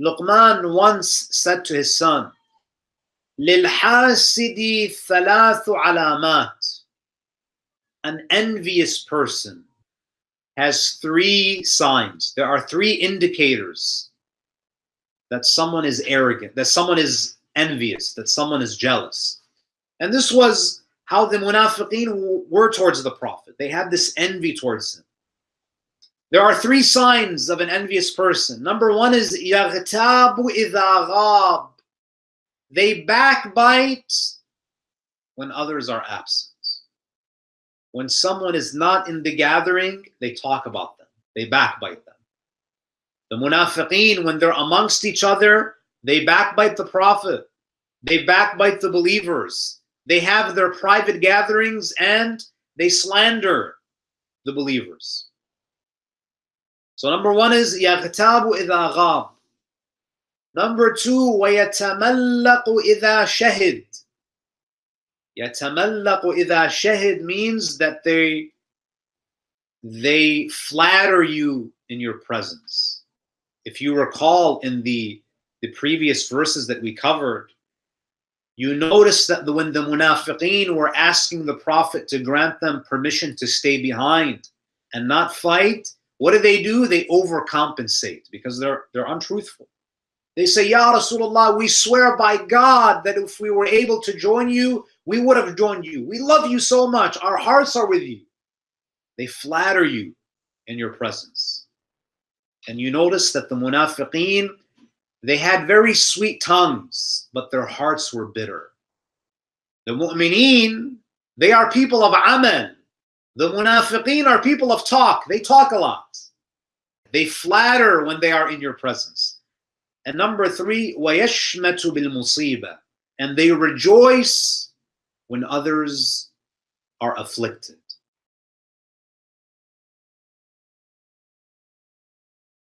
Luqman once said to his son, لِلْحَاسِدِ ثَلَاثُ عَلَامَاتٍ An envious person has three signs. There are three indicators that someone is arrogant, that someone is envious, that someone is jealous. And this was how the munafiqeen were towards the Prophet. They had this envy towards him. There are three signs of an envious person. Number one is يَغْتَابُ إِذَا غَابَ They backbite when others are absent. When someone is not in the gathering, they talk about them. They backbite them. The munafiqeen, when they're amongst each other, they backbite the Prophet. They backbite the believers. They have their private gatherings and they slander the believers. So number one is يَغْتَابُ إِذَا غَابَ Number two, وَيَتَمَلَّقُ إِذَا شَهِدْ يَتَمَلَّقُ إِذَا شَهِدْ means that they they flatter you in your presence. If you recall in the, the previous verses that we covered, you notice that the, when the munafiqeen were asking the Prophet to grant them permission to stay behind and not fight, what do they do? They overcompensate because they're they're untruthful. They say, Ya Rasulullah, we swear by God that if we were able to join you, we would have joined you. We love you so much. Our hearts are with you. They flatter you in your presence. And you notice that the munafiqeen, they had very sweet tongues, but their hearts were bitter. The mu'mineen, they are people of amal. The munafiqeen are people of talk. They talk a lot. They flatter when they are in your presence. And number three, وَيَشْمَتُ بِالْمُصِيبَةِ And they rejoice when others are afflicted.